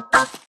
Bye.